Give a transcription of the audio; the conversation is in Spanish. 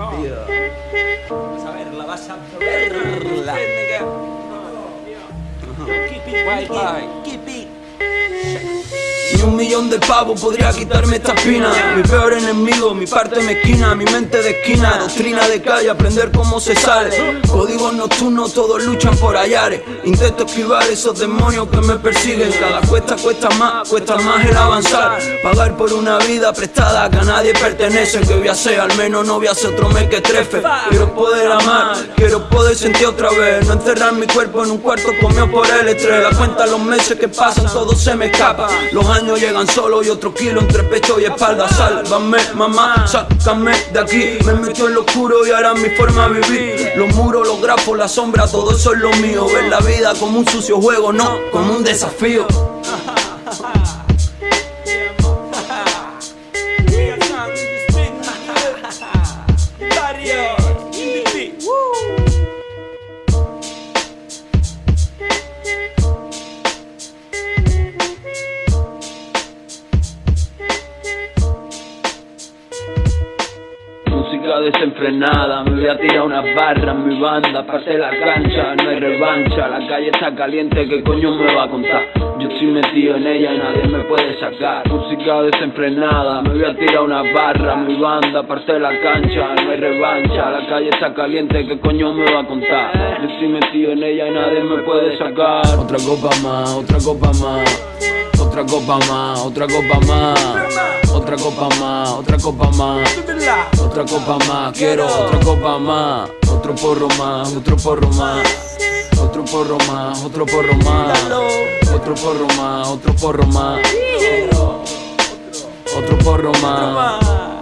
Iya. Sawerla wa. Keep it white, keep it Un millón de pavos podría quitarme esta espina Mi peor enemigo, mi parte mezquina Mi mente de esquina, doctrina de calle Aprender cómo se sale. Códigos nocturnos, todos luchan por hallares Intento esquivar esos demonios que me persiguen. Cada cuesta cuesta más, cuesta más el avanzar. Pagar por una vida prestada que a nadie pertenece. Que voy a ser, al menos no voy a ser otro mes que trefe. Quiero poder amar, quiero poder sentir otra vez. No encerrar mi cuerpo en un cuarto comido por el estrés. La cuenta los meses que pasan, todo se me escapa. Los llegan solo y otro kilo entre pecho y espalda. Sálvame, mamá, sácame de aquí. Me metió en lo oscuro y ahora mi forma de vivir. Los muros, los grafos, la sombra, todo eso es lo mío. Ver la vida como un sucio juego, no, como un desafío Música desenfrenada, me voy a tirar unas barras, mi banda, parte la cancha, no hay revancha, la calle está caliente, ¿qué coño me va a contar? Yo estoy metido en ella y nadie me puede sacar. Música desenfrenada, me voy a tirar unas barras, mi banda, parte la cancha, no hay revancha, la calle está caliente, ¿qué coño me va a contar? Yo estoy metido en ella y nadie me puede sacar. Otra copa más, otra copa más. Otra copa más, otra copa más, otra copa más, otra copa más, otra copa más, quiero otra copa más, otro porro más, otro porro más, otro porro más, otro porro más, otro porro más, otro porro más, otro porro más.